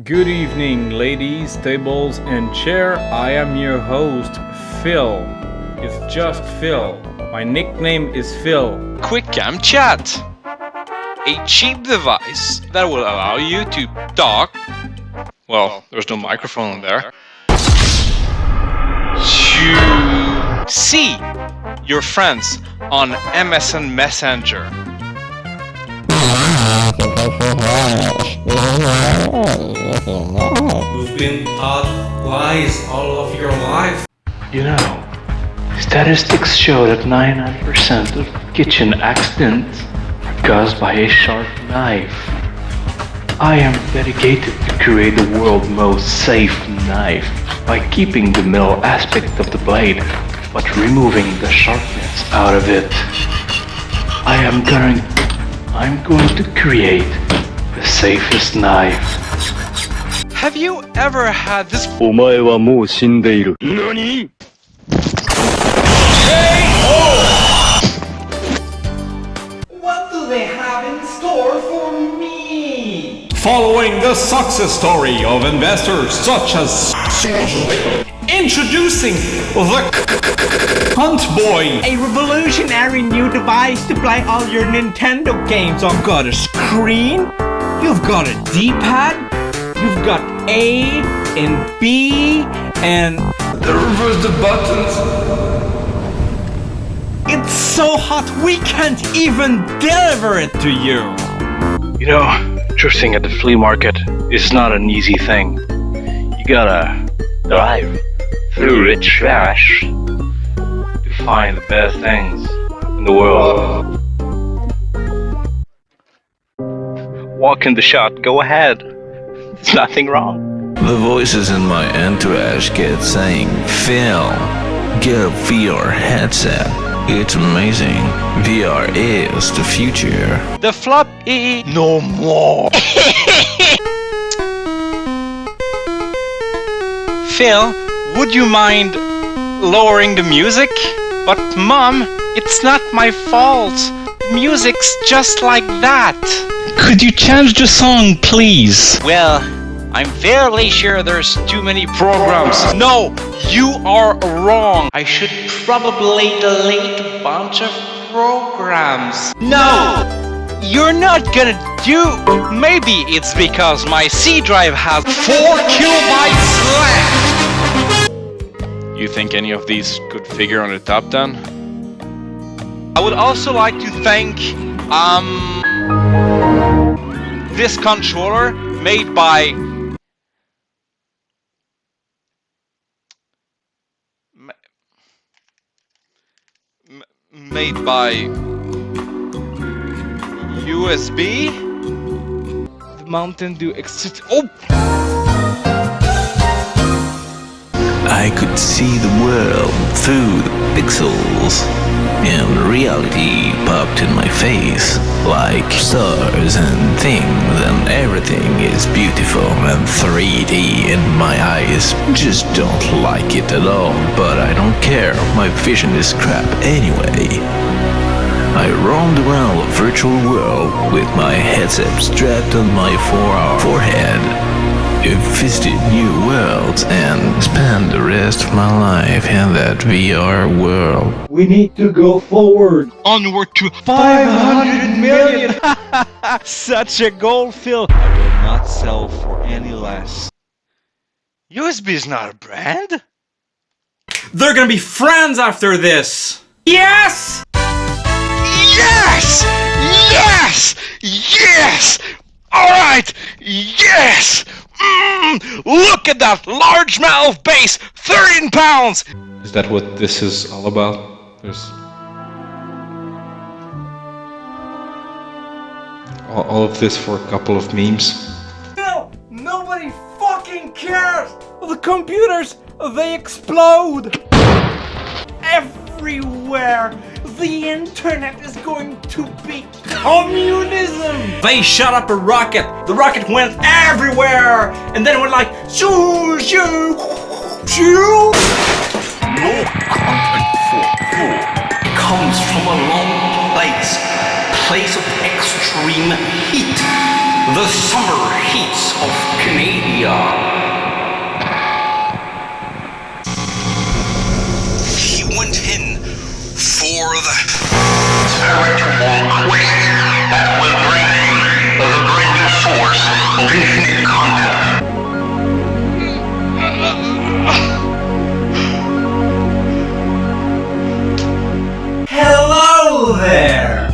Good evening, ladies, tables, and chair. I am your host, Phil. It's just Phil. My nickname is Phil. QuickCam Chat, a cheap device that will allow you to talk. Well, there's no microphone there. To see your friends on MSN Messenger. You've been taught lies all of your life. You know, statistics show that 99% of kitchen accidents are caused by a sharp knife. I am dedicated to create the world's most safe knife by keeping the metal aspect of the blade but removing the sharpness out of it. I am going I'm going to create the safest knife. Have you ever had this お前はもう死んでいる。何 What do they have in store for me? Following the success story of investors such as Introducing the Hunt Boy. A revolutionary new device to play all your Nintendo games I've Got a screen, you've got a D-pad, you've got A and B, and The Reverse the buttons. it's so hot we can't even deliver it to you. You know, thrifting at the flea market is not an easy thing. You gotta dive through the trash to find the best things in the world. Walk in the shot, go ahead. There's nothing wrong. The voices in my entourage kept saying, Phil, get a VR headset. It's amazing. VR is the future. the flop E no more. Phil, would you mind lowering the music? But mom, it's not my fault. The music's just like that. Could you change the song, please? Well, I'm fairly sure there's too many programs. No, you are wrong. I should probably delete a bunch of programs. No! You're not gonna do. Maybe it's because my C drive has 4 kilobytes left. You think any of these could figure on the top 10? I would also like to thank, um, this controller made by made by USB. The Mountain Dew Exit. Oh, I could see the world through the pixels, and reality popped in my face like stars and things, and everything is beautiful and 3D, and my eyes just don't like it at all. But I don't care, my vision is crap anyway. I roamed around the virtual world with my headset strapped on my fore- forehead. I visited new worlds and spent the rest of my life in that VR world. We need to go forward. onward to 500 million! Such a goal, Phil. I will not sell for any less. USB is not a brand. They're gonna be friends after this! Yes! Yes! Yes! Yes! All right! Yes! Mm, look at that largemouth bass, 13 pounds. Is that what this is all about? There's. All, all of this for a couple of memes. Phil, nobody fucking cares! The computers, they explode! Everywhere! The internet is going to be communism! They shot up a rocket! The rocket went everywhere! And then it went like shoo shoo shoo! No content for you comes from a long place, place of extreme heat, the summer heats of Canadian spiritual quest that will bring the great force of infinite contact. Hello there!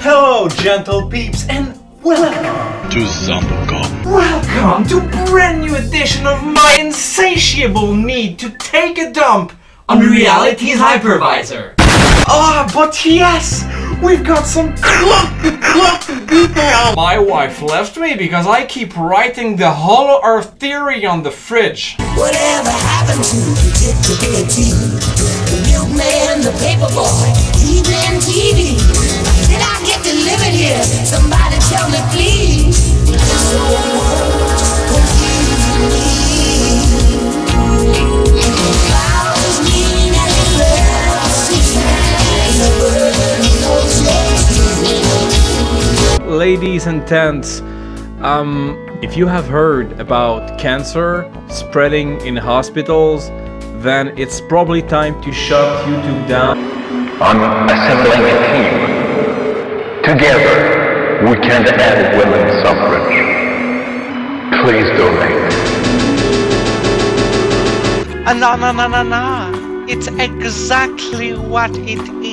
Hello, gentle peeps, and welcome! To Zambocom. Welcome to brand new edition of my insatiable need to take a dump on Reality's Hypervisor. Ah, but yes! We've got some clumpy, clumpy details! My wife left me because I keep writing the Hollow Earth theory on the fridge. Whatever happened to the Dictabity? The milkman, the paperboy, even TV. Did I get delivered here? Somebody tell me please. Ladies and gents, um, if you have heard about cancer spreading in hospitals, then it's probably time to shut YouTube down. I'm assembling a team. Together, we can end women's suffrage. Please donate. Ah, no, no, no, no, no. It's exactly what it is.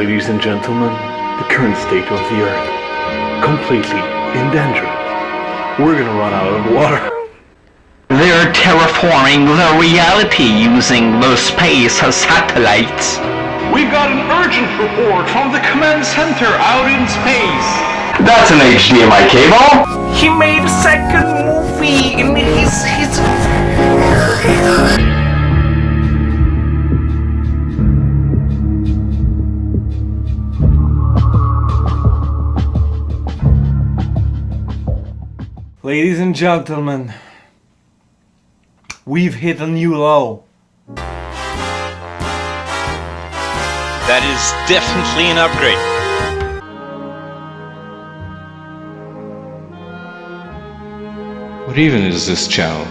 Ladies and gentlemen, the current state of the Earth. Completely in danger. We're gonna run out of water. They're terraforming the reality using the space satellites. We've got an urgent report from the command center out in space. That's an HDMI cable. He made a second movie in his his. Ladies and gentlemen, we've hit a new low. That is definitely an upgrade. What even is this channel?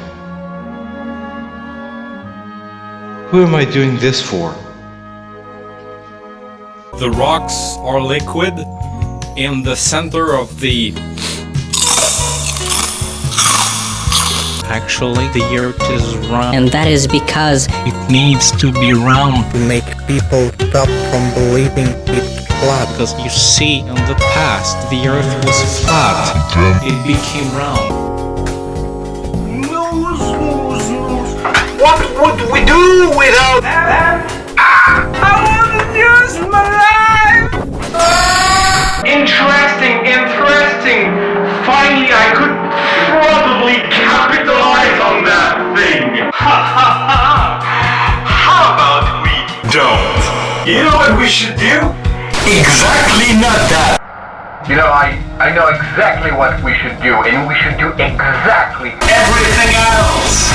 Who am I doing this for? The rocks are liquid in the center of the Actually, the earth is round. And that is because It needs to be round. to make people stop from believing it's flat. Because you see, in the past, the earth was flat. It became round. What would we do without them? I want to use my life! Interesting, interesting. Ha ha ha! How about we don't? You know what we should do? Exactly not that. You know, I, I know exactly what we should do, and we should do exactly Everything else.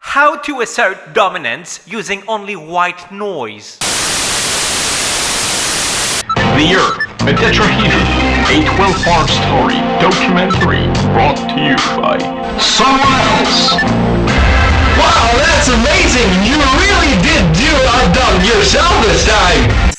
How to assert dominance using only white noise. The Earth, a tetrahedron, a 12-part story documentary brought to you by someone else. Wow, that's amazing! You really did do a dump yourself this time!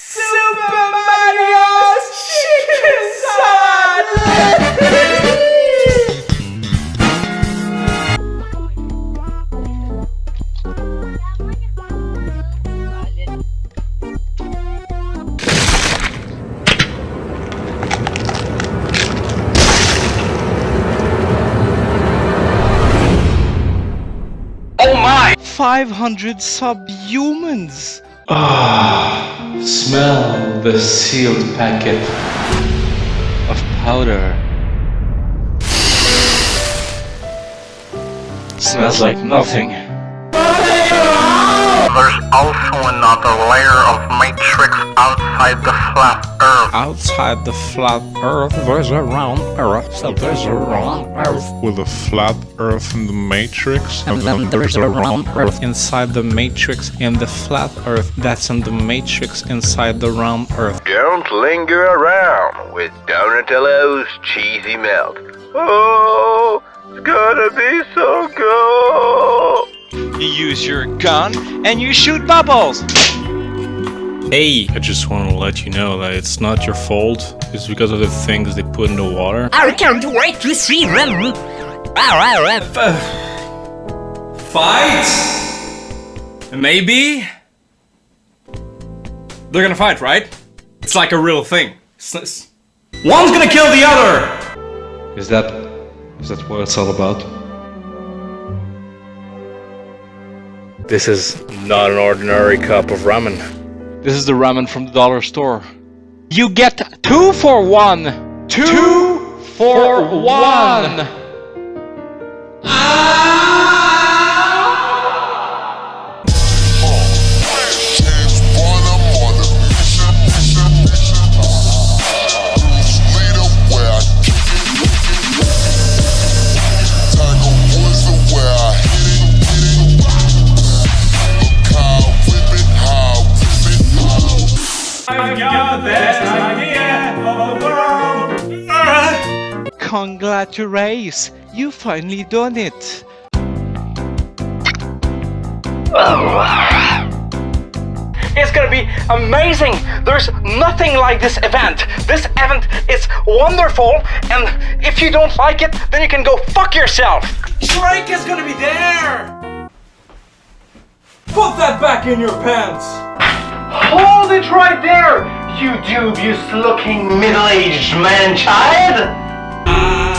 500 subhumans! Ah, smell the sealed packet of powder. Smells like nothing. There's also another layer of matrix outside outside the flat earth. Outside the flat earth, there's a round earth. So there's a round earth. With a flat earth in the matrix. And then there's a round earth inside the matrix and the flat earth that's in the matrix inside the round earth. Don't linger around with Donatello's cheesy melt. Oh, it's gonna be so good. You use your gun and you shoot bubbles. Hey! I just want to let you know that it's not your fault. It's because of the things they put in the water. I can't wait to see them. Uh, fight? Maybe? They're gonna fight, right? It's like a real thing. It's- it's- One's gonna kill the other! Is that... is that what it's all about? This is not an ordinary cup of ramen. This is the ramen from the dollar store. You get two for one. Two, for one. I've Congratulations, you finally done it. It's gonna be amazing! There's nothing like this event. This event is wonderful, and if you don't like it, then you can go fuck yourself! Drake is gonna be there! Put that back in your pants! Hold it right there, you dubious looking middle-aged man-child! Ah.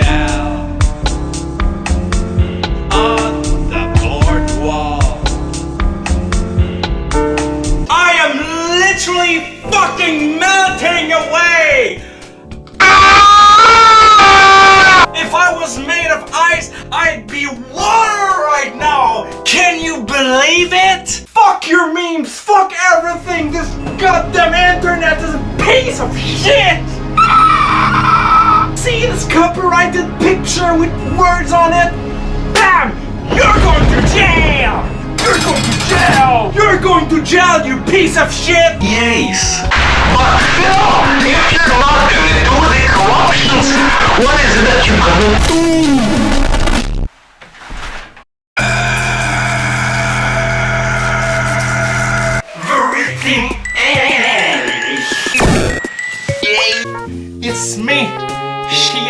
On the boardwalk. I am literally fucking melting away! Ah! If I was made of ice, I'd be water right now! Can you believe it? Fuck your memes, fuck everything! This goddamn internet is a piece of shit! Copyrighted picture with words on it? Bam! You're going to jail! You're going to jail! You're going to jail, you piece of shit! Yes. But Phil, if you're not gonna do the corruptions, what is it that you're gonna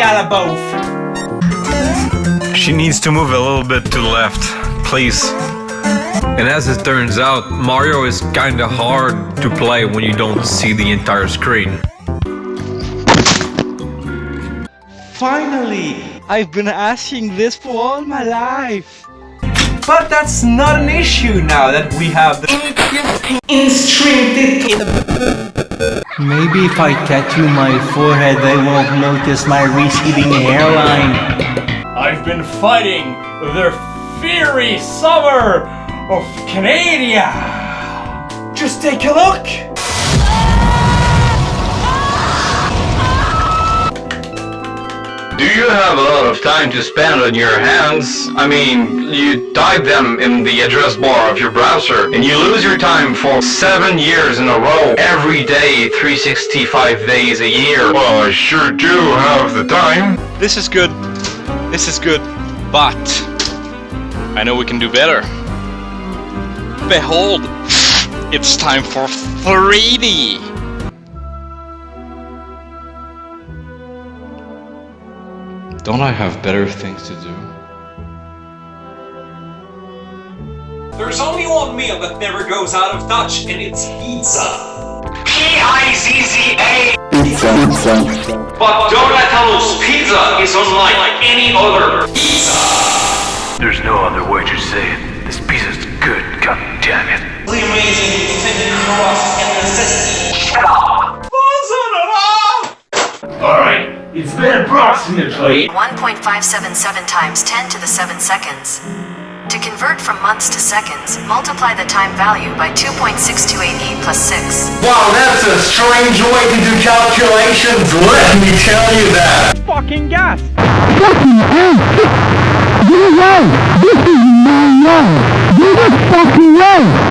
LaBeouf. She needs to move a little bit to the left, please. And as it turns out, Mario is kinda hard to play when you don't see the entire screen. Finally, I've been asking this for all my life. But that's not an issue now that we have the in-stream Maybe if I tattoo my forehead, they won't notice my receding hairline. I've been fighting the fiery summer of Canada. Just take a look. Do you have a lot of time to spend on your hands? I mean, you type them in the address bar of your browser, and you lose your time for seven years in a row, every day, 365 days a year. Well, I sure do have the time. This is good. This is good. But I know we can do better. Behold, it's time for 3D. Don't I have better things to do? There's only one meal that never goes out of touch, and it's pizza. P-I-Z-Z-A! Pizza. But Donatello's pizza is unlike any other pizza. There's no other way to say it. This pizza's good, god damn it. The amazing thin crust and necessity. Shut up! Alright, it's been approximately 1.577 times 10 to the 7 seconds. To convert from months to seconds, multiply the time value by 2.628e plus 6. Wow, that's a strange way to do calculations, let me tell you that! Fucking gas! Fucking hell! You know! This is my way! You just fucking way!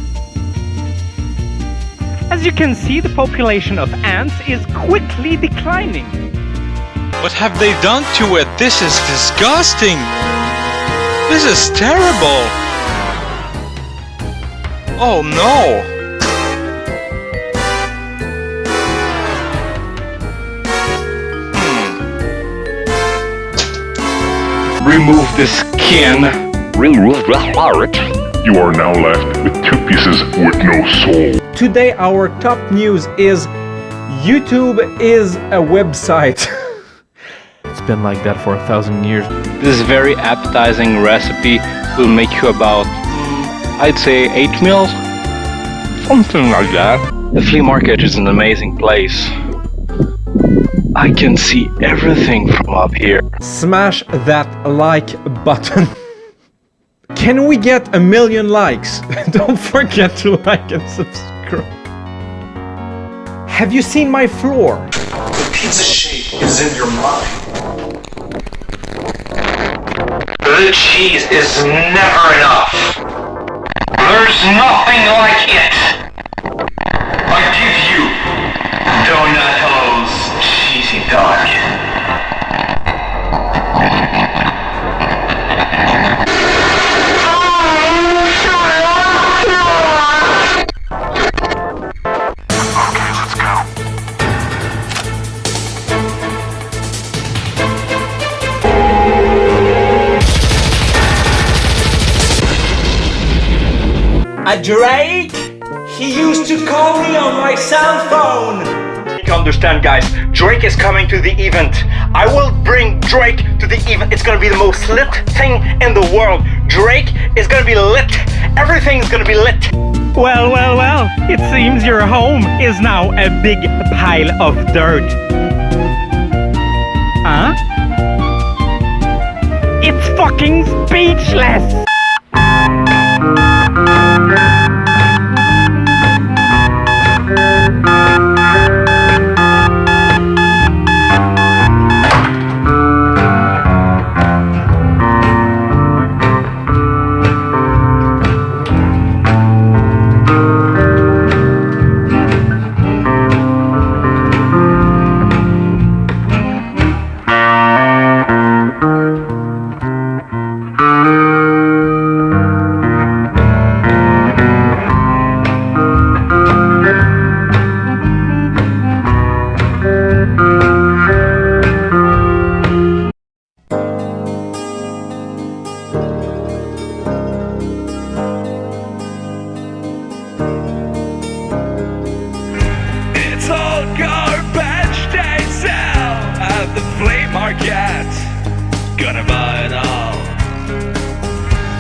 As you can see, the population of ants is quickly declining. What have they done to it? This is disgusting! This is terrible! Oh no! Hmm. Remove the skin. Remove the heart. You are now left with two pieces with no soul. Today our top news is YouTube is a website. It's been like that for a thousand years. This very appetizing recipe will make you about, I'd say, 8 meals? Something like that. The flea market is an amazing place. I can see everything from up here. Smash that like button. Can we get a million likes? Don't forget to like and subscribe. Have you seen my floor? The pizza shape is in your mind. The cheese is never enough. There's nothing like it. Drake? He used to call me on my cell phone! You need to understand guys, Drake is coming to the event. I will bring Drake to the event. It's gonna be the most lit thing in the world. Drake is gonna be lit. Everything's gonna be lit. Well, well, well, it seems your home is now a big pile of dirt. Huh? It's fucking speechless! It's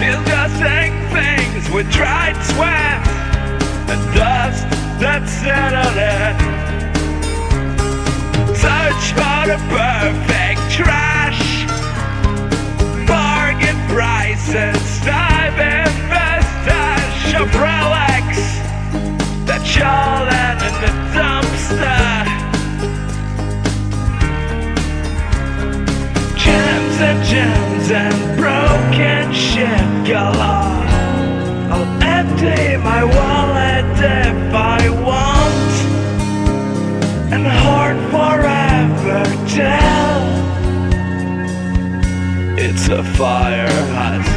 Disgusting things with dried sweat and dust that settled in. Search for the perfect trash. Bargain prices, dive in investors, of relics that y'all in the dumpster. Gems and gems and broken shit galore. I'll empty my wallet if I want, and hoard forever till it's a fire hazard.